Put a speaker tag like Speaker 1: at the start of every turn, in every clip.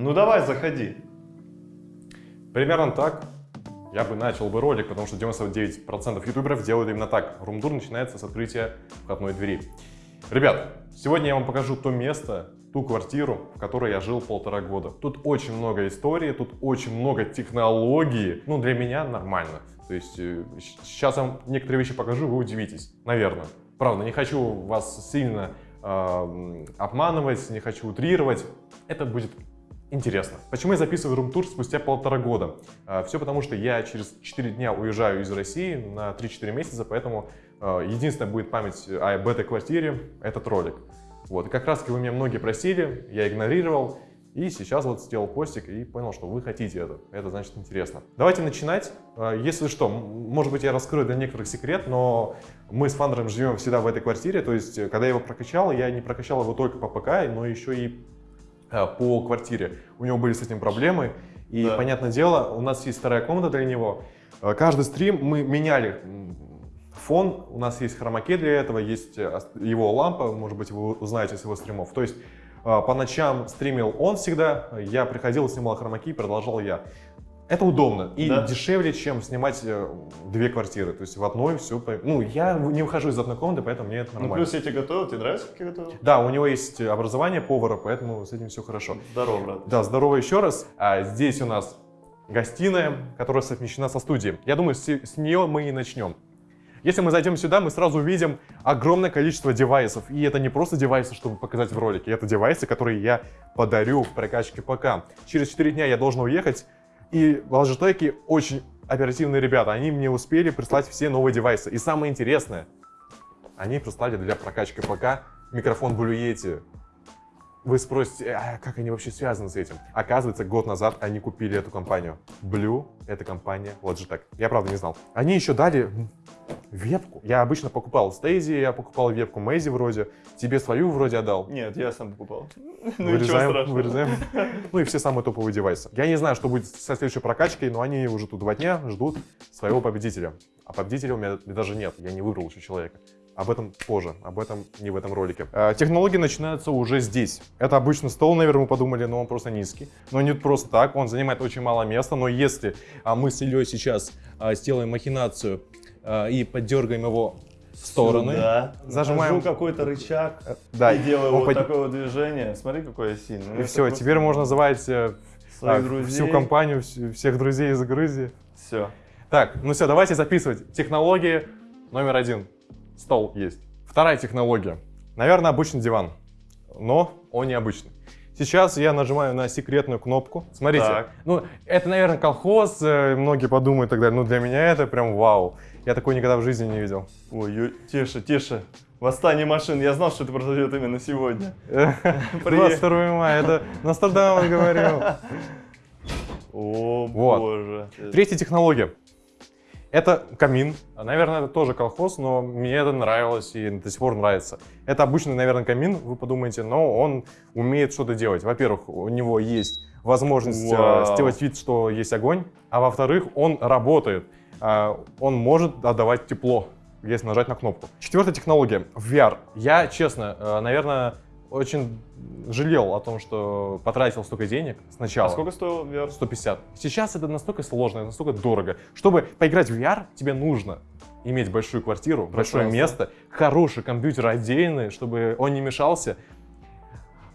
Speaker 1: Ну давай, заходи.
Speaker 2: Примерно так я бы начал бы ролик, потому что 99% ютуберов делают именно так. Румдур начинается с открытия входной двери. Ребят, сегодня я вам покажу то место, ту квартиру, в которой я жил полтора года. Тут очень много истории, тут очень много технологий. Ну, для меня нормально. То есть э, сейчас я вам некоторые вещи покажу, вы удивитесь. Наверное. Правда, не хочу вас сильно э, обманывать, не хочу утрировать. Это будет интересно. Почему я записываю рум-тур спустя полтора года? Э, все потому, что я через 4 дня уезжаю из России на 3-4 месяца, поэтому э, единственная будет память об этой квартире — этот ролик. Вот, и как раз таки вы меня многие просили, я игнорировал, и сейчас вот сделал постик и понял, что вы хотите это. Это значит интересно. Давайте начинать. А, если что, может быть я раскрою для некоторых секрет, но мы с Фандером живем всегда в этой квартире. То есть, когда я его прокачал, я не прокачал его только по ПК, но еще и а, по квартире. У него были с этим проблемы. И, да. понятное дело, у нас есть вторая комната для него. А, каждый стрим мы меняли фон, у нас есть хромаке для этого, есть э, его лампа, может быть, вы узнаете с его стримов. То есть по ночам стримил он всегда, я приходил, снимал хромаки, продолжал я. Это удобно и да. дешевле, чем снимать э, две квартиры. То есть в одной все... Ну, я не выхожу из одной комнаты, поэтому мне это ну, нормально.
Speaker 1: Ну, плюс эти готовы, тебе нравится, как я готовил?
Speaker 2: Да, у него есть образование повара, поэтому с этим все хорошо.
Speaker 1: Здорово, брат.
Speaker 2: Да, здорово еще раз. А здесь у нас гостиная, которая совмещена со студией. Я думаю, с, с нее мы и начнем. Если мы зайдем сюда, мы сразу увидим огромное количество девайсов. И это не просто девайсы, чтобы показать в ролике, это девайсы, которые я подарю в прокачке ПК. Через 4 дня я должен уехать, и Logitech очень оперативные ребята. Они мне успели прислать все новые девайсы. И самое интересное, они прислали для прокачки ПК микрофон Blue Yeti вы спросите, а как они вообще связаны с этим? Оказывается, год назад они купили эту компанию. Blue — это компания Logitech. Я, правда, не знал. Они еще дали вебку. Я обычно покупал Стейзи, я покупал вебку Мэйзи вроде. Тебе свою вроде отдал.
Speaker 1: Нет, я сам покупал.
Speaker 2: Ну, вырезаем, вырезаем. Ну и все самые топовые девайсы. Я не знаю, что будет со следующей прокачкой, но они уже тут два дня ждут своего победителя. А победителя у меня даже нет, я не выбрал еще человека. Об этом позже, об этом не в этом ролике. Э, технологии начинаются уже здесь. Это обычный стол, наверное, мы подумали, но он просто низкий. Но не просто так, он занимает очень мало места. Но если а, мы с Ильей сейчас а, сделаем махинацию а, и поддергаем его в стороны,
Speaker 1: Сюда. зажимаем какой-то рычаг э, да, и делаю вот под... такое вот движение. Смотри, какой я сильный.
Speaker 2: И все, просто... теперь можно называть э, а, всю компанию, всех друзей из Грузии.
Speaker 1: Все.
Speaker 2: Так, ну все, давайте записывать. Технологии номер один стол есть. Вторая технология. Наверное, обычный диван, но он необычный. Сейчас я нажимаю на секретную кнопку. Смотрите, так. ну это, наверное, колхоз, э, многие подумают и так далее, но для меня это прям вау. Я такой никогда в жизни не видел.
Speaker 1: Ой, тише, тише. Восстание машин. Я знал, что это произойдет именно сегодня.
Speaker 2: 22 мая, это Нострадамус говорил.
Speaker 1: О, боже.
Speaker 2: Третья технология. Это камин. Наверное, это тоже колхоз, но мне это нравилось и до сих пор нравится. Это обычный, наверное, камин, вы подумаете, но он умеет что-то делать. Во-первых, у него есть возможность э, Вау. сделать вид, что есть огонь, а во-вторых, он работает. А, он может отдавать тепло, если нажать на кнопку. Четвертая технология — VR. Я, честно, э, наверное, очень жалел о том, что потратил столько денег сначала.
Speaker 1: А сколько стоил VR?
Speaker 2: 150. Сейчас это настолько сложно, настолько дорого. Чтобы поиграть в VR, тебе нужно иметь большую квартиру, большое место, хороший компьютер отдельный, чтобы он не мешался.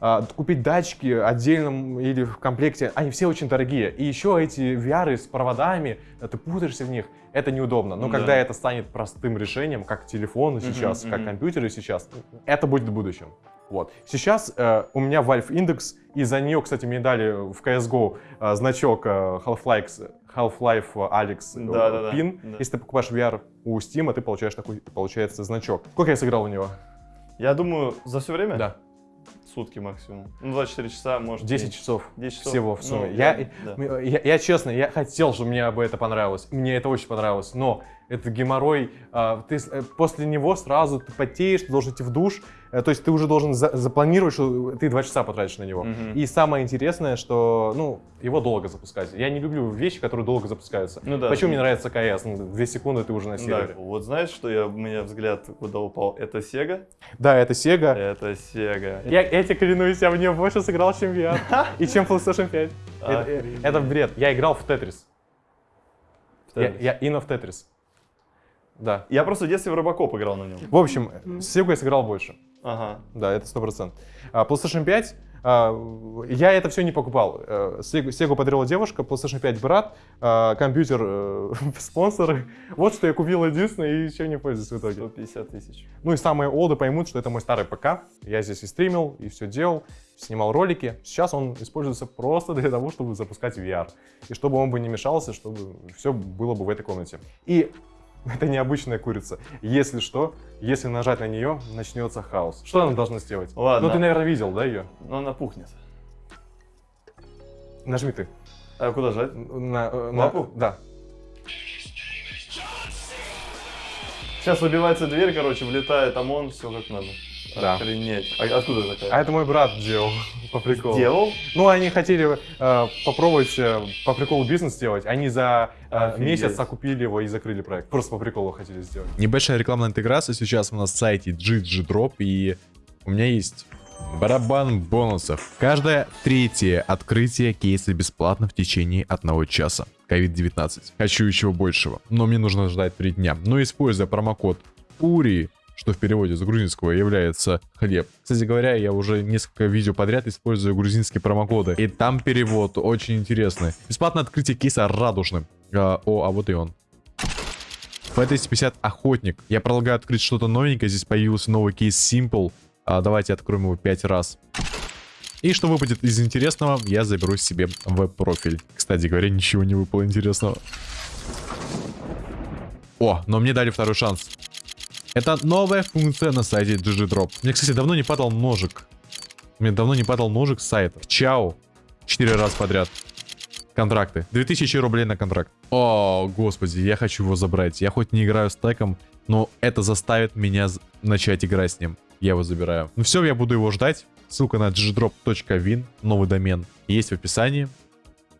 Speaker 2: А, купить датчики отдельно или в комплекте, они все очень дорогие. И еще эти VR с проводами, ты путаешься в них, это неудобно. Но да. когда это станет простым решением, как телефоны сейчас, -huh, как -huh. компьютеры сейчас, это будет в будущем. Вот. Сейчас э, у меня Valve Index, и за нее, кстати, мне дали в CSGO э, значок э, Half-Life Half Alex да, да, пин. Да. Если ты покупаешь VR у Steam, ты получаешь такой, получается, значок. Сколько я сыграл у него?
Speaker 1: Я думаю, за все время?
Speaker 2: Да.
Speaker 1: Сутки максимум. Ну, 24 часа, может
Speaker 2: 10 меньше. часов.
Speaker 1: 10 часов.
Speaker 2: Всего в сумме. Ну, я, да. я, я, я, честно, я хотел, чтобы мне бы это понравилось. Мне это очень понравилось. Но это геморрой, а, ты э, после него сразу ты потеешь, ты должен идти в душ, э, то есть ты уже должен за, запланировать, что ты два часа потратишь на него. Угу. И самое интересное, что, ну, его долго запускать. Я не люблю вещи, которые долго запускаются. Ну, да. Почему мне нравится КС? Ну, две секунды ты уже на сервере. Да.
Speaker 1: Вот знаешь, что я, у меня взгляд куда упал? Это Sega?
Speaker 2: Да, это Sega.
Speaker 1: Это Sega.
Speaker 2: Я, я тебе клянусь, я в нее больше сыграл, чем VR. И чем PlayStation 5. Это, это бред. Я играл в Тетрис. Я, я Инна в Тетрис. Да.
Speaker 1: Я просто в детстве в Робокоп играл на нем.
Speaker 2: В общем, с Sega я сыграл больше. Ага. Да, это сто процентов. А PlayStation 5, а, я это все не покупал. Э, Sega подарила девушка, PlayStation 5 брат, а, компьютер э, спонсоры. Вот что я купил единственное и еще не пользуюсь в итоге.
Speaker 1: 150 тысяч.
Speaker 2: Ну и самые олды поймут, что это мой старый ПК. Я здесь и стримил, и все делал, снимал ролики. Сейчас он используется просто для того, чтобы запускать VR. И чтобы он бы не мешался, чтобы все было бы в этой комнате. И Это необычная курица. Если что, если нажать на нее, начнется хаос. Что она должна сделать?
Speaker 1: Ладно.
Speaker 2: Ну, ты, наверное, видел, да, ее?
Speaker 1: Ну, она пухнет.
Speaker 2: Нажми ты.
Speaker 1: А куда жать?
Speaker 2: На, э, на лапу? Да.
Speaker 1: Сейчас выбивается дверь, короче, влетает ОМОН, все как надо.
Speaker 2: Да.
Speaker 1: Охренеть. А откуда такая?
Speaker 2: А это мой брат делал по приколу.
Speaker 1: Делал?
Speaker 2: Ну, они хотели э, попробовать э, по приколу бизнес сделать. Они за э, месяц окупили его и закрыли проект. Просто по приколу хотели сделать.
Speaker 3: Небольшая рекламная интеграция сейчас у нас на сайте GG Drop. И у меня есть Барабан бонусов. Каждое третье открытие кейса бесплатно в течение одного часа. COVID-19. Хочу еще большего, но мне нужно ждать 3 дня. Но используя промокод URI что в переводе с грузинского является хлеб. Кстати говоря, я уже несколько видео подряд использую грузинские промокоды, и там перевод очень интересный. Бесплатное открытие кейса радужным. А, о, а вот и он. F250 Охотник. Я предлагаю открыть что-то новенькое. Здесь появился новый кейс Simple. А, давайте откроем его 5 раз. И что выпадет из интересного, я заберу себе в профиль. Кстати говоря, ничего не выпало интересного. О, но мне дали второй шанс. Это новая функция на сайте DigiDrop. Мне, кстати, давно не падал ножик. Мне давно не падал ножик с сайта. Чао. Четыре раза подряд. Контракты. 2000 рублей на контракт. О, господи, я хочу его забрать. Я хоть не играю с теком, но это заставит меня начать играть с ним. Я его забираю. Ну все, я буду его ждать. Ссылка на digidrop.win, новый домен, есть в описании.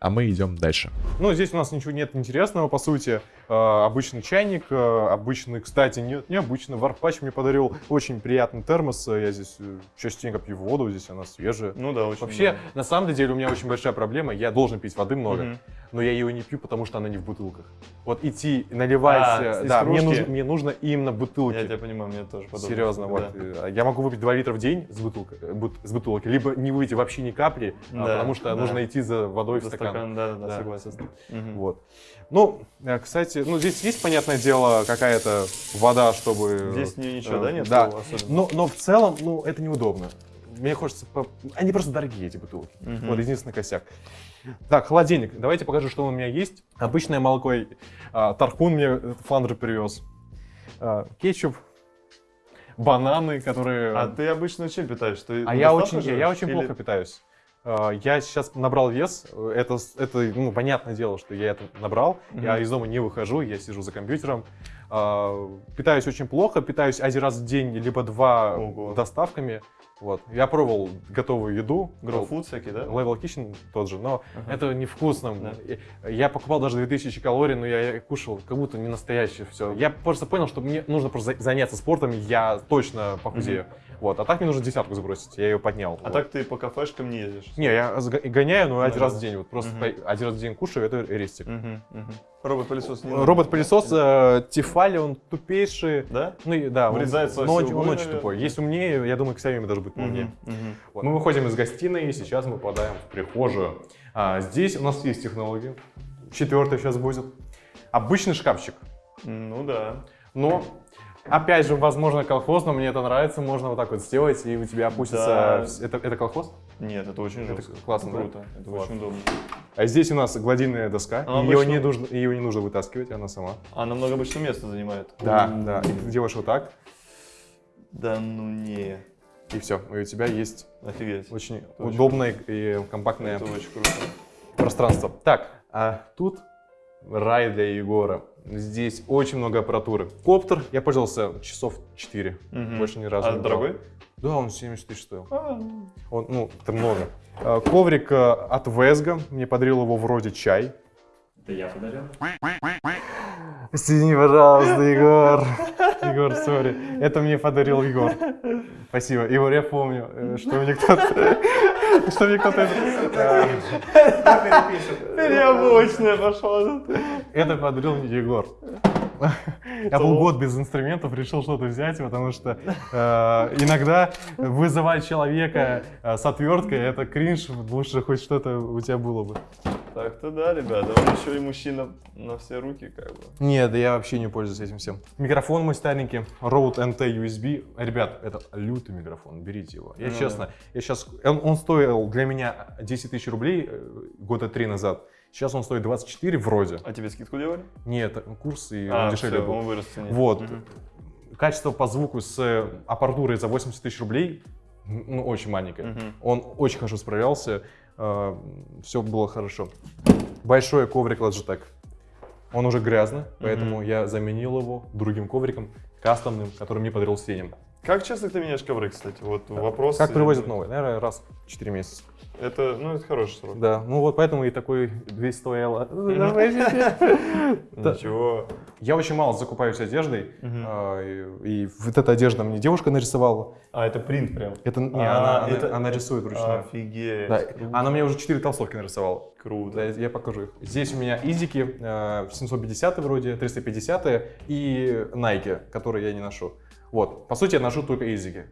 Speaker 3: А мы идем дальше.
Speaker 2: Ну, здесь у нас ничего нет интересного, по сути. Э, обычный чайник, э, обычный, кстати, нет, необычный. Варпач мне подарил очень приятный термос. Я здесь э, частенько пью воду, здесь она свежая.
Speaker 1: Ну да, очень
Speaker 2: Вообще, много. на самом деле, у меня очень большая проблема. Я должен пить воды много, угу. Но я ее не пью, потому что она не в бутылках. Вот идти, наливать, а, да, мне нужно, мне нужно именно бутылки.
Speaker 1: Я тебя понимаю, мне тоже
Speaker 2: подобно. Серьезно, вот. Да. Я могу выпить 2 литра в день с, бутылкой, с бутылки, либо не выйти вообще ни капли, а, да, потому что да. нужно идти за водой за в стакан. стакан
Speaker 1: да, да, да, согласен.
Speaker 2: Угу. Вот. Ну, кстати, ну здесь есть, понятное дело, какая-то вода, чтобы...
Speaker 1: Здесь ничего, да, нет?
Speaker 2: Да, но, но в целом, ну, это неудобно. Мне хочется... По... Они просто дорогие, эти бутылки. Угу. Вот единственный косяк. Так, холодильник. Давайте покажу, что у меня есть. Обычное молоко. А, Тархун мне фландер привез. А, кетчуп. Бананы, которые...
Speaker 1: А ты обычно чем питаешься? Ты
Speaker 2: а я очень, я, я очень или... плохо питаюсь. А, я сейчас набрал вес. Это, это ну, понятное дело, что я это набрал. Mm-hmm. Я из дома не выхожу, я сижу за компьютером. Питаюсь очень плохо, питаюсь один раз в день, либо два Ого. доставками. Вот. Я пробовал готовую еду.
Speaker 1: Grow Food всякие, да?
Speaker 2: Level Kitchen тот же, но uh-huh. это невкусно. Да. Я покупал даже 2000 калорий, но я кушал как будто не настоящее все. Я просто понял, что мне нужно просто заняться спортом, я точно похудею. Uh-huh. Вот. А так мне нужно десятку сбросить, я ее поднял.
Speaker 1: А вот. так ты по кафешкам не ездишь?
Speaker 2: Не, я гоняю, но ну, один раз в день. Вот просто uh-huh. один раз в день кушаю, это рестик. Uh-huh.
Speaker 1: Uh-huh. Робот-пылесос
Speaker 2: Робот-пылесос э, Тефали, он тупейший.
Speaker 1: Да?
Speaker 2: Ну, да.
Speaker 1: Врезается
Speaker 2: он, но он, он очень тупой. Есть умнее, я думаю, Xiaomi даже будет умнее. Uh-huh. Uh-huh. Вот. Мы выходим из гостиной, и сейчас мы попадаем в прихожую. А, здесь у нас есть технологии. Четвертый сейчас будет. Обычный шкафчик.
Speaker 1: Ну да.
Speaker 2: Но Опять же, возможно, колхоз, но мне это нравится. Можно вот так вот сделать, и у тебя опустится... Да. Это, это колхоз?
Speaker 1: Нет, это очень жестко.
Speaker 2: Это классно,
Speaker 1: круто. Это вот. очень удобно.
Speaker 2: А здесь у нас гладильная доска. Она ее, обычно... не нужно, ее не нужно вытаскивать, она сама.
Speaker 1: Она много обычно места занимает.
Speaker 2: Да, да. И ты делаешь вот так.
Speaker 1: Да ну не.
Speaker 2: И все, и у тебя есть
Speaker 1: Офигеть.
Speaker 2: очень это удобное очень и компактное
Speaker 1: это очень круто.
Speaker 2: пространство. Так, а тут рай для Егора. Здесь очень много аппаратуры. Коптер я пользовался часов 4,
Speaker 1: Мгм.
Speaker 2: больше ни разу
Speaker 1: А
Speaker 2: не брал. Да, он 70 тысяч стоил.
Speaker 1: А,
Speaker 2: Он, ну, это много. А, Коврик э, от Весга, мне подарил его вроде чай.
Speaker 4: Это я подарил.
Speaker 2: Извини, пожалуйста, Егор. Егор, сори. Это мне подарил Егор. Спасибо. Егор, я помню, э, что мне кто-то... Что мне кто-то... это-
Speaker 1: Переобычная пошла.
Speaker 2: Это подарил мне Егор. Я был год без инструментов, решил что-то взять, потому что э, иногда вызывать человека э, с отверткой это кринж, лучше хоть что-то у тебя было бы.
Speaker 1: Так-то да, ребята, он еще и мужчина на все руки, как бы.
Speaker 2: Нет, да я вообще не пользуюсь этим всем. Микрофон мой старенький, Rode NT USB. Ребят, это лютый микрофон, берите его. Я
Speaker 1: Ну
Speaker 2: честно, я сейчас, он, он стоил для меня 10 тысяч рублей э, года три назад. Сейчас он стоит 24 вроде.
Speaker 1: А тебе скидку делали?
Speaker 2: Нет, курс и
Speaker 1: А,
Speaker 2: он дешевле
Speaker 1: всё,
Speaker 2: был.
Speaker 1: он вырос.
Speaker 2: Вот.
Speaker 1: Мгм.
Speaker 2: Качество по звуку с э, аппаратурой за 80 тысяч рублей, ну, очень маленькое.
Speaker 1: Мгм.
Speaker 2: Он очень хорошо справлялся, все было хорошо. Большой коврик Logitech. Он уже грязный, поэтому я заменил его другим ковриком, кастомным, который мне подарил Сенин.
Speaker 1: Как часто ты меняешь ковры, кстати? Вот вопрос.
Speaker 2: Как привозят новый? Наверное, раз в 4 месяца.
Speaker 1: Это, ну, это хороший срок.
Speaker 2: Да, ну вот поэтому и такой 200 евро.
Speaker 1: Ничего.
Speaker 2: Я очень мало закупаюсь одеждой, а, и, вот эта одежда мне девушка нарисовала.
Speaker 1: А, это принт прям.
Speaker 2: Это не,
Speaker 1: А,
Speaker 2: она, рисует вручную.
Speaker 1: Офигеть.
Speaker 2: Она мне уже 4 толстовки нарисовала.
Speaker 1: Круто.
Speaker 2: Я покажу их. Здесь у меня изики, э, 750 вроде, 350 и Nike, которые я не ношу. Вот, по сути, я ношу только изики.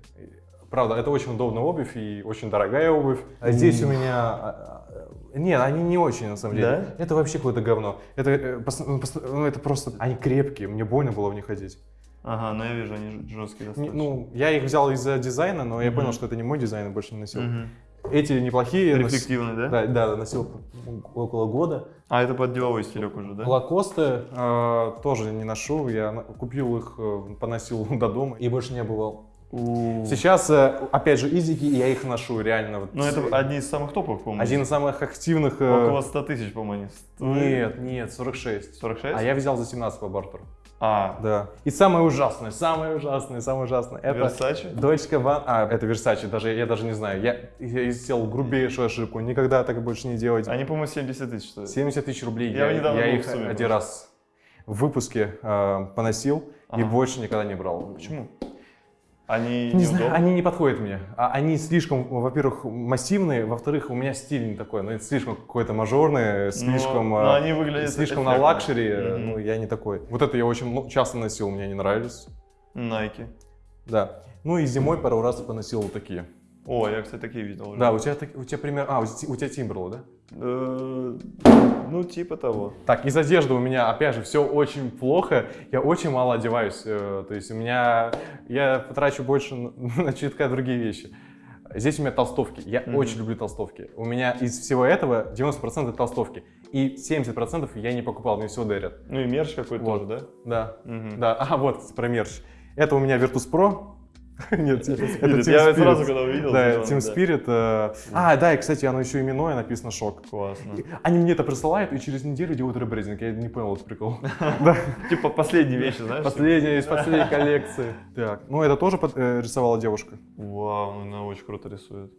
Speaker 2: Правда, это очень удобная обувь и очень дорогая обувь. А здесь у меня... а, а, Нет, они не очень, на самом деле.
Speaker 1: Да?
Speaker 2: Это вообще какое-то говно. Это, э, ну, ну, это просто... Они крепкие, мне больно было в них ходить.
Speaker 1: Ага, ну я вижу, они жесткие достаточно.
Speaker 2: ну, я их взял из-за дизайна, но я
Speaker 1: Мгм.
Speaker 2: понял, что это не мой дизайн, и больше не носил.
Speaker 1: Мгм.
Speaker 2: Эти неплохие. нос-
Speaker 1: Рефлективный, да?
Speaker 2: Да, да, носил около года.
Speaker 1: А, это под деловой стилек уже, да?
Speaker 2: Лакосты э, тоже не ношу, я купил их, э, поносил до дома и больше не бывал.
Speaker 1: У.
Speaker 2: Сейчас, э, опять же, изики, и я их ношу реально. вот.
Speaker 1: Ну, это одни из самых топовых, по-моему.
Speaker 2: один из самых активных. э,
Speaker 1: Около 100 тысяч, по-моему, они стоят.
Speaker 2: Нет, нет, 46.
Speaker 1: 46?
Speaker 2: А я взял за 17 по бартеру.
Speaker 1: А,
Speaker 2: Да. И самое ужасное, самое ужасное, самое ужасное. Это
Speaker 1: Versace?
Speaker 2: дочка Ван... А, это Версачи, даже, я даже не знаю. Я, я сделал грубейшую ошибку, никогда так больше не делать.
Speaker 1: Они, по-моему, 70 тысяч стоят.
Speaker 2: 70 тысяч рублей.
Speaker 1: Я
Speaker 2: Я,
Speaker 1: недавно
Speaker 2: я
Speaker 1: в
Speaker 2: их
Speaker 1: сумме
Speaker 2: один раз в выпуске э, поносил и
Speaker 1: Ага.
Speaker 2: больше никогда не брал.
Speaker 1: Почему? Они
Speaker 2: Не знаю, они не подходят мне. А Они слишком, во-первых, массивные, во-вторых, у меня стиль не такой, ну это слишком какой-то мажорный, слишком,
Speaker 1: но
Speaker 2: э,
Speaker 1: они выглядят
Speaker 2: слишком на luxury, э,
Speaker 1: Мгм.
Speaker 2: ну я не такой. Вот это я очень ну, часто носил, мне не нравились.
Speaker 1: Nike.
Speaker 2: Да. Ну и зимой пару раз поносил вот такие.
Speaker 1: О, я, кстати, такие видел уже.
Speaker 2: Да, у тебя, у тебя пример, а, у, те- у тебя Timberland, да?
Speaker 1: Э, Ну, типа того.
Speaker 2: Так, из одежды у меня, опять же, все очень плохо. Я очень мало одеваюсь. э, То есть у меня, я потрачу больше на, чутка другие вещи. Здесь у меня толстовки. Я
Speaker 1: Мгм.
Speaker 2: очень люблю толстовки. У меня из всего этого 90% толстовки. И 70% я не покупал, мне все дарят.
Speaker 1: Ну и мерч какой-то
Speaker 2: Вот.
Speaker 1: тоже,
Speaker 2: Да,
Speaker 1: да? Мгм.
Speaker 2: да. А, вот, про мерч. Это у меня Virtus Pro. Нет, это
Speaker 1: Я сразу, когда увидел,
Speaker 2: Да, Team. Spirit. э, А, да, и, кстати, оно еще именное, написано «Шок».
Speaker 1: Классно.
Speaker 2: Они мне это присылают, и через неделю делают ребрендинг. Я не понял этот прикол.
Speaker 1: Типа последние вещи, знаешь?
Speaker 2: Последняя из последней коллекции. Так, ну это тоже э, рисовала девушка.
Speaker 1: Вау, ну она очень круто рисует.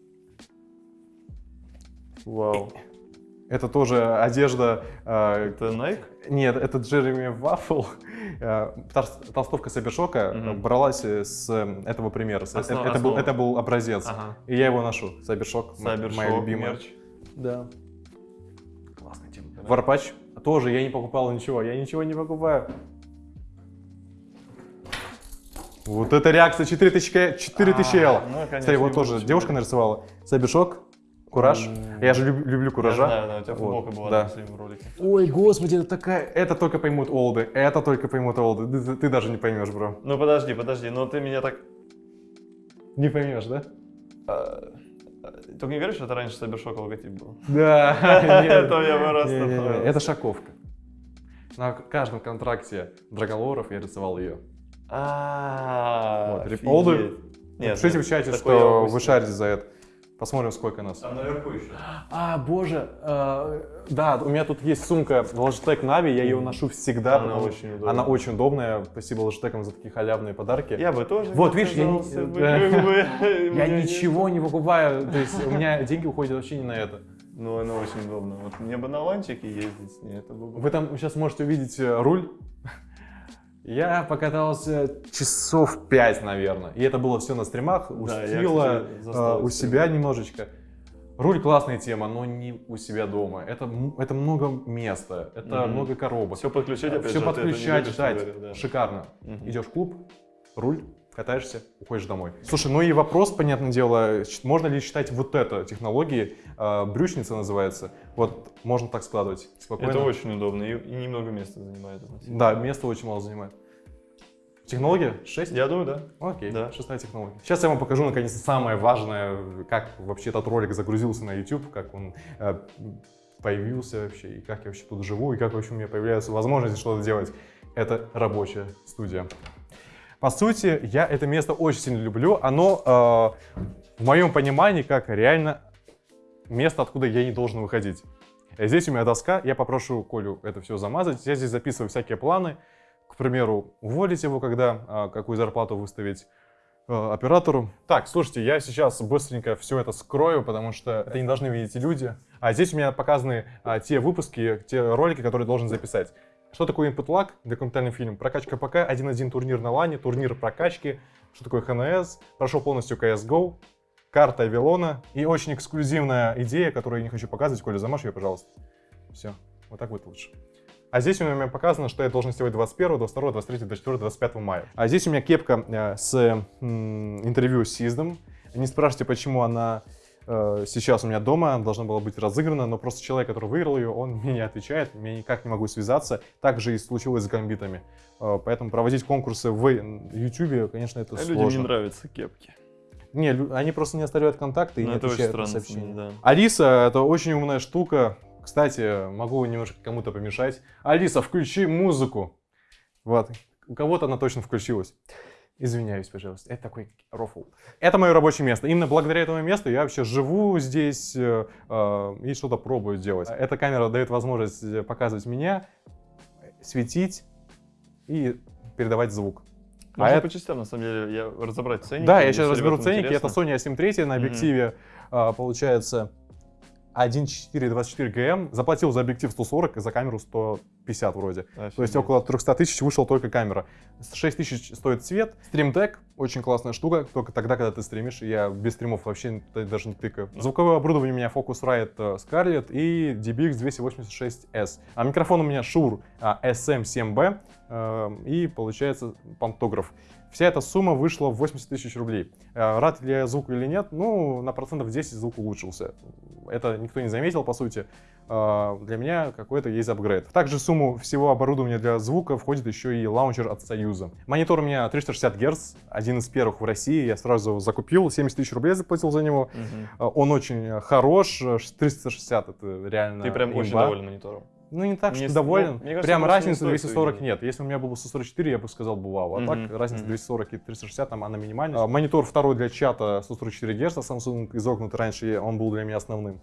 Speaker 1: Вау.
Speaker 2: Это тоже одежда... э,
Speaker 1: Это Nike?
Speaker 2: Нет, это Джереми Ваффл. Э, Толстовка Сабершока
Speaker 1: Мгм.
Speaker 2: бралась с этого примера.
Speaker 1: Основа-
Speaker 2: это, был,
Speaker 1: основа.
Speaker 2: это был образец.
Speaker 1: Ага.
Speaker 2: И я его ношу. Сабершок, м- моя любимая.
Speaker 1: мерч.
Speaker 2: Да. Классная тема. Варпач тоже я не покупал ничего. Я ничего не покупаю. Вот это реакция 4000, 4000 L.
Speaker 1: ну, конечно,
Speaker 2: Кстати, вот тоже девушка нарисовала. Сабершок, Кураж. Я же люб- люблю
Speaker 1: Я
Speaker 2: Куража.
Speaker 1: знаю, да, у тебя
Speaker 2: Вот,
Speaker 1: футболка была
Speaker 2: да.
Speaker 1: на последнем ролике.
Speaker 2: Ой, господи, это такая... Это только поймут олды, это только поймут олды. Ты, ты- даже не поймешь, бро.
Speaker 1: Ну подожди, подожди, но ты меня так...
Speaker 2: Не поймешь, да?
Speaker 1: а, Только не говоришь, что это раньше Сайбершок логотип был.
Speaker 2: Да.
Speaker 1: Это я бы раз
Speaker 2: Не-не-не,
Speaker 1: такое.
Speaker 2: Это шаковка. На каждом контракте Драголоров я рисовал ее.
Speaker 1: А,
Speaker 2: Вот, олды.
Speaker 1: Нет,
Speaker 2: Пишите в чате,
Speaker 1: я
Speaker 2: что вы шарите за это. Посмотрим, сколько нас.
Speaker 1: Там наверху еще.
Speaker 2: А, боже, э, да, у меня тут есть сумка Logitech Navi, я ее ношу всегда.
Speaker 1: Она очень удобная.
Speaker 2: Она очень удобная. Спасибо Logitech за такие халявные подарки.
Speaker 1: Я бы тоже.
Speaker 2: Вот, видишь, я не- Я
Speaker 1: не-
Speaker 2: ничего не покупаю, то есть у меня деньги уходят вообще не на это.
Speaker 1: Ну, она очень удобно. Вот мне бы на ланчике ездить с ней, это было бы...
Speaker 2: Вы там сейчас можете увидеть э, руль. Я покатался часов 5, наверное. И это было все на стримах, у
Speaker 1: Да,
Speaker 2: э, у себя немножечко. Руль классная тема, но не у себя дома. Это, это много места, это
Speaker 1: Мгм.
Speaker 2: много коробок.
Speaker 1: Все подключать, опять
Speaker 2: Все
Speaker 1: же,
Speaker 2: подключать, ждать.
Speaker 1: да.
Speaker 2: Шикарно.
Speaker 1: Мгм.
Speaker 2: Идешь в клуб, руль, катаешься, уходишь домой. Слушай, ну и вопрос, понятное дело, можно ли считать вот это технологией, э, брючница называется, вот можно так складывать спокойно.
Speaker 1: Это очень удобно и, и немного места занимает.
Speaker 2: Да, место очень мало занимает. Технология? 6?
Speaker 1: Я думаю, да.
Speaker 2: Окей,
Speaker 1: Да.
Speaker 2: шестая технология. Сейчас я вам покажу, наконец, самое важное, как вообще этот ролик загрузился на YouTube, как он э, появился вообще, и как я вообще тут живу, и как вообще у меня появляются возможности что-то делать. Это рабочая студия. По сути, я это место очень сильно люблю. Оно, э, в моем понимании, как реально место, откуда я не должен выходить. Э, Здесь у меня доска, я попрошу Колю это все замазать. Я здесь записываю всякие планы. К примеру, уволить его, когда, а, какую зарплату выставить э, оператору. Так, слушайте, я сейчас быстренько все это скрою, потому что это не должны видеть люди. А здесь у меня показаны а, те выпуски, те ролики, которые должен записать. Что такое input lag, документальный фильм? Прокачка ПК, 1.1 турнир на лане, турнир прокачки. Что такое ХНС? Прошел полностью CSGO, карта Авилона и очень эксклюзивная идея, которую я не хочу показывать. Коля, замажь ее, пожалуйста. Все, вот так будет лучше. А здесь у меня показано, что я должен сделать 21, 22, 23, 24, 25 мая. А здесь у меня кепка э, с интервью с Сиздом. Не спрашивайте, почему она сейчас у меня дома, она должна была быть разыграна, но просто человек, который выиграл ее, он мне не отвечает, я никак не могу связаться. Так же и случилось с гамбитами. Э, поэтому проводить конкурсы в YouTube, конечно, это
Speaker 1: А
Speaker 2: сложно.
Speaker 1: людям не нравятся кепки.
Speaker 2: Не, они просто не оставляют контакты и
Speaker 1: Ну,
Speaker 2: не
Speaker 1: это
Speaker 2: отвечают на сообщения.
Speaker 1: да.
Speaker 2: Алиса — это очень умная штука. Кстати, могу немножко кому-то помешать. Алиса, включи музыку. Вот. У кого-то она точно включилась. Извиняюсь, пожалуйста. Это такой рофл. Это мое рабочее место. Именно благодаря этому месту я вообще живу здесь э, э, и что-то пробую делать. Эта камера дает возможность э, показывать меня, светить и передавать звук.
Speaker 1: Можно
Speaker 2: это-
Speaker 1: по частям, на самом деле, я разобрать ценники.
Speaker 2: Да, я сейчас разберу ценники. Это
Speaker 1: интересно.
Speaker 2: Sony A7 III на объективе а, получается 1.4 24 ГМ. Заплатил за объектив 140 и за камеру 150 вроде. То есть
Speaker 1: Офигеть.
Speaker 2: около 300 тысяч вышел только камера. 6 тысяч стоит цвет. Stream Deck очень классная штука, только тогда, когда ты стримишь. Я без стримов вообще даже не тыкаю. Звуковое оборудование у меня Focusrite э, Scarlett и DBX 286S. А микрофон у меня Shure а, SM7B э, и получается пантограф. Вся эта сумма вышла в 80 тысяч рублей. Э, Рад ли я звуку или нет? Ну, на процентов 10 звук улучшился. Это никто не заметил, по сути. Э, Для меня какой-то есть апгрейд. В также сумму всего оборудования для звука входит еще и лаунчер от Союза. Монитор у меня 360 Гц, один из первых в России. Я сразу его закупил, 70 тысяч рублей заплатил за него. Э, Он очень хорош, э, 360 это реально
Speaker 1: Ты прям очень
Speaker 2: имба.
Speaker 1: доволен монитором.
Speaker 2: Ну, не так,
Speaker 1: Не
Speaker 2: что
Speaker 1: с-
Speaker 2: доволен.
Speaker 1: ну, кажется,
Speaker 2: Прям
Speaker 1: не
Speaker 2: разницы
Speaker 1: стоит
Speaker 2: 240
Speaker 1: выигрывать.
Speaker 2: нет. Если у меня был бы 144, я бы сказал бы вау. А
Speaker 1: Мгм,
Speaker 2: так разница
Speaker 1: мгм.
Speaker 2: 240 и 360, там она минимальная. А, монитор второй для чата 144 Гц, Samsung изогнутый раньше, он был для меня основным.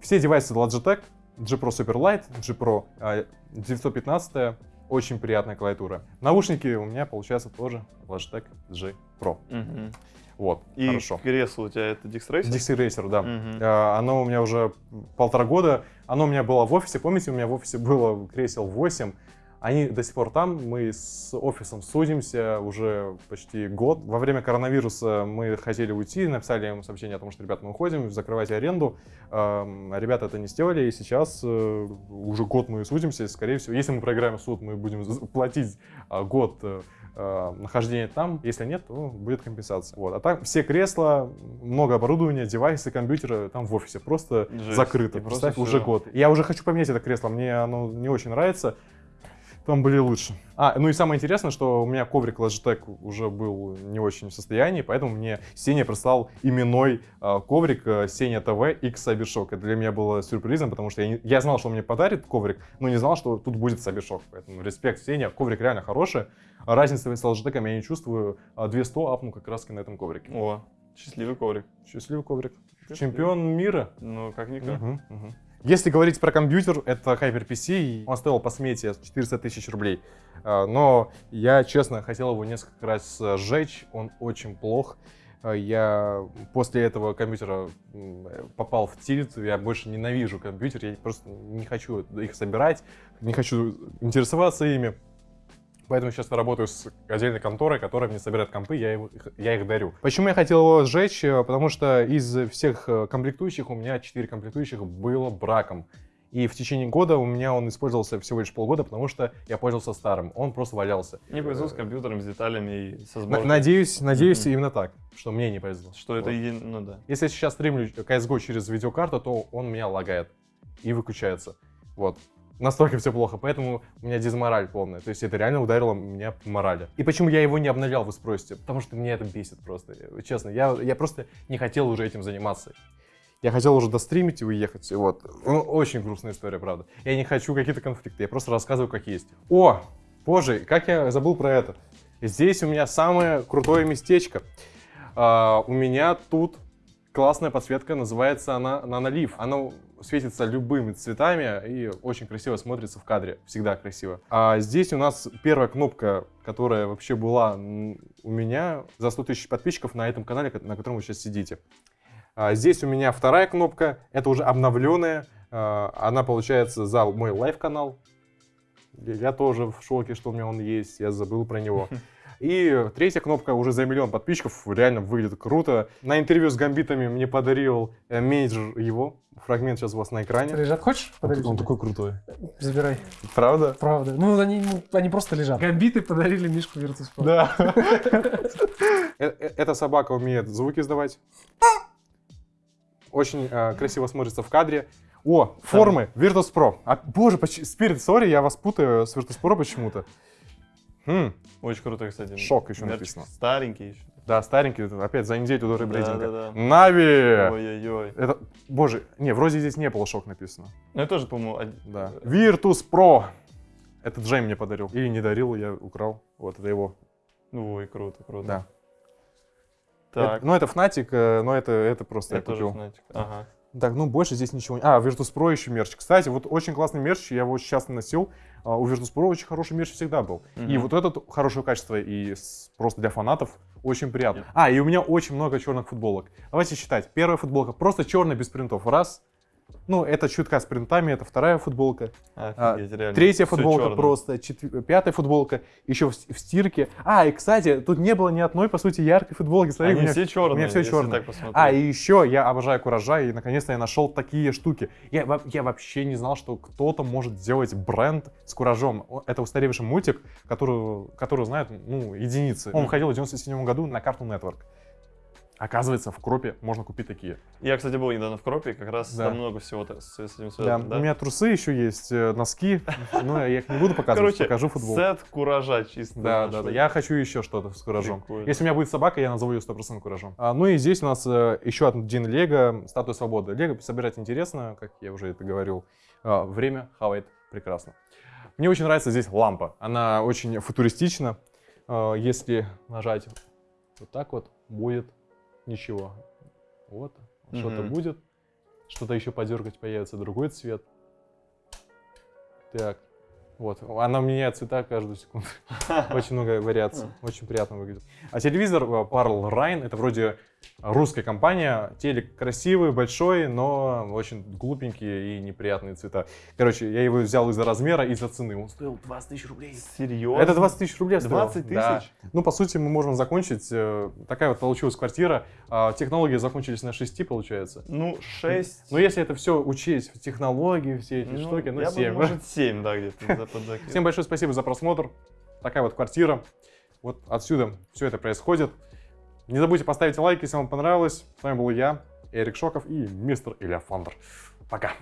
Speaker 2: Все девайсы Logitech, G Pro Superlight, G Pro а, 915, очень приятная клавиатура. Наушники у меня, получается, тоже Logitech G Pro.
Speaker 1: Мгм.
Speaker 2: Вот,
Speaker 1: И
Speaker 2: хорошо.
Speaker 1: кресло у тебя это Dixtracer?
Speaker 2: Dixie Racer, да.
Speaker 1: Мгм.
Speaker 2: А, Оно у меня уже полтора года. Оно у меня было в офисе. Помните, у меня в офисе было кресел 8. Они до сих пор там. Мы с офисом судимся уже почти год. Во время коронавируса мы хотели уйти, написали им сообщение о том, что, ребят, мы уходим, закрывайте аренду. Ребята это не сделали, и сейчас э, уже год мы судимся. Скорее всего, если мы проиграем суд, мы будем платить а, год э, э, нахождения там. Если нет, то будет компенсация. Вот. А так все кресла, много оборудования, девайсы, компьютеры там в офисе просто
Speaker 1: Жесть.
Speaker 2: закрыто.
Speaker 1: И просто
Speaker 2: Представь, уже год. Я уже хочу поменять это кресло, мне оно не очень нравится. Там были лучше. А, ну и самое интересное, что у меня коврик Logitech уже был не очень в состоянии, поэтому мне Сеня прислал именной а, коврик а, Сеня ТВ X Cybershock. Это для меня было сюрпризом, потому что я, не- я знал, что он мне подарит коврик, но не знал, что тут будет Cybershock. Поэтому респект Сеня, коврик реально хороший. А Разницы с Logitech я не чувствую. А 200 апну как раз на этом коврике.
Speaker 1: О, счастливый коврик.
Speaker 2: Счастливый коврик. Чемпион мира.
Speaker 1: Ну, как-никак.
Speaker 2: Мгм, мгм. Если говорить про компьютер, это HyperPC, он стоил по смете 400 тысяч рублей. А, Но я, честно, хотел его несколько раз э, сжечь, он очень плох. А, Я после этого компьютера э, попал в тильт, я больше ненавижу компьютер, я просто не хочу их собирать, не хочу интересоваться ими. Поэтому сейчас я работаю с отдельной конторой, которая мне собирает компы, я, его- их- я их дарю. Почему я хотел его сжечь? Э, Потому что из всех э, комплектующих у меня 4 комплектующих было браком. И в течение года у меня он использовался всего лишь полгода, потому что я пользовался старым. Он просто валялся.
Speaker 1: Не повезло с компьютером, с деталями и со сборкой.
Speaker 2: надеюсь, надеюсь
Speaker 1: Мгм.
Speaker 2: именно так, что мне не повезло.
Speaker 1: Что это
Speaker 2: Вот.
Speaker 1: един... Ну да.
Speaker 2: Если я сейчас стримлю CSGO через видеокарту, то он меня лагает и выключается. Вот. Настолько все плохо, поэтому у меня дизмораль полная. То есть это реально ударило меня по морали. И почему я его не обновлял, вы спросите? Потому что меня это бесит просто. Честно, я, я просто не хотел уже этим заниматься. Я хотел уже достримить и уехать. и Вот. Ну, очень грустная история, правда. Я не хочу какие-то конфликты, я просто рассказываю, как есть. О, боже, как я забыл про это. Здесь у меня самое крутое местечко. А, у меня тут классная подсветка, называется она Nanoleaf. Она светится любыми цветами и очень красиво смотрится в кадре, всегда красиво. А здесь у нас первая кнопка, которая вообще была у меня за 100 тысяч подписчиков на этом канале, на котором вы сейчас сидите. А здесь у меня вторая кнопка, это уже обновленная, а, она получается за мой live -канал. Я тоже в шоке, что у меня он есть, я забыл про него. И третья кнопка уже за миллион подписчиков, реально выглядит круто. На интервью с гамбитами мне подарил э, менеджер его, фрагмент сейчас у вас на экране.
Speaker 4: Лежат, хочешь? подарить
Speaker 2: Он
Speaker 4: тебе?
Speaker 2: такой крутой.
Speaker 4: Забирай.
Speaker 2: Правда?
Speaker 4: Правда. Ну, они, они просто лежат. Гамбиты подарили Мишку Virtus.pro.
Speaker 2: Да. Э- э- Эта собака умеет звуки издавать. Очень красиво смотрится в кадре. О, формы Virtus Pro. А, боже, Spirit, сори, я вас путаю с Virtus Pro почему-то. Хм,
Speaker 1: Очень круто, кстати.
Speaker 2: Шок еще
Speaker 1: Мерч
Speaker 2: написано.
Speaker 1: Старенький еще.
Speaker 2: да, старенький, опять за неделю до ребрендинга.
Speaker 1: Да-да-да.
Speaker 2: Нави!
Speaker 1: Ой-ой-ой.
Speaker 2: Это, боже, не, вроде здесь не было шок написано.
Speaker 1: Ну, я тоже, по-моему, од-
Speaker 2: Да. Virtus Pro. Это Джей мне подарил. Или не дарил, я украл. Вот, это его.
Speaker 1: Ой, круто, круто.
Speaker 2: Да.
Speaker 1: Так,
Speaker 2: Это- ну, это Fnatic, э, но это, это просто
Speaker 1: я
Speaker 2: я,
Speaker 1: тоже
Speaker 2: купил.
Speaker 1: Fnatic. Ага.
Speaker 2: Так, ну больше здесь ничего не... А, Virtus Pro еще мерч. Кстати, вот очень классный мерч, я его часто носил. А, У Virtus Pro очень хороший мерч всегда был. И
Speaker 1: Мгм.
Speaker 2: вот этот хорошего качества и с- просто для фанатов очень приятно. А, и у меня очень много черных футболок. Давайте считать. Первая футболка просто черная без принтов. Раз. Ну, это чутка с принтами, это вторая футболка. А,
Speaker 1: Офигеть, реально.
Speaker 2: Третья футболка просто, четв- пятая футболка, еще в, в стирке. А, и, кстати, тут не было ни одной, по сути, яркой футболки. Смотри, у
Speaker 1: Они
Speaker 2: меня
Speaker 1: все черные.
Speaker 2: у меня
Speaker 1: так посмотреть.
Speaker 2: а, и еще я обожаю Куража, и наконец-то я нашел такие штуки. Я, я вообще не знал, что кто-то может сделать бренд с Куражом. Это устаревший мультик, который, который знают, ну, единицы. Он выходил в 97 году на Cartoon Network. Оказывается, в Кропе можно купить такие.
Speaker 1: Я, кстати, был недавно в Кропе, как раз
Speaker 2: Да.
Speaker 1: там много всего с, с этим
Speaker 2: Да,
Speaker 1: связано. да?
Speaker 2: У меня трусы еще есть, э, носки, но я их не буду показывать,
Speaker 1: Короче,
Speaker 2: покажу футбол.
Speaker 1: сет куража чисто.
Speaker 2: Да, да, да. Я хочу еще что-то с куражом.
Speaker 1: Прикольно.
Speaker 2: Если у меня будет собака, я назову ее 100% куражом. А, ну и здесь у нас э, еще один Лего, статуя свободы. Лего собирать интересно, как я уже это говорил. А, время хавает прекрасно. Мне очень нравится здесь лампа. Она очень футуристична. А, если нажать вот так вот, будет ничего. Вот, что-то
Speaker 1: Мгм.
Speaker 2: будет. Что-то еще подергать, появится другой цвет. Так, вот. Она меняет цвета каждую секунду. Очень много вариаций. Очень приятно выглядит. А телевизор э, Parl Rhine, это вроде русская компания. Телек красивый, большой, но очень глупенькие и неприятные цвета. Короче, я его взял из-за размера и из-за цены. Он стоил 20 тысяч рублей.
Speaker 1: Серьезно?
Speaker 2: Это 20 тысяч рублей стоил.
Speaker 1: 20
Speaker 2: Да.
Speaker 1: тысяч?
Speaker 2: Ну, по сути, мы можем закончить. э, Такая вот получилась квартира. А, Технологии закончились на 6, получается.
Speaker 1: Ну, 6.
Speaker 2: Но если это все учесть, технологии, все эти штуки, ну,
Speaker 1: я
Speaker 2: 7.
Speaker 1: бы, может, 7, да, где-то.
Speaker 2: Всем большое спасибо за просмотр. Такая вот квартира. Вот отсюда все это происходит. Не забудьте поставить лайк, если вам понравилось. С вами был я, Эрик Шоков и мистер Илья. Пока.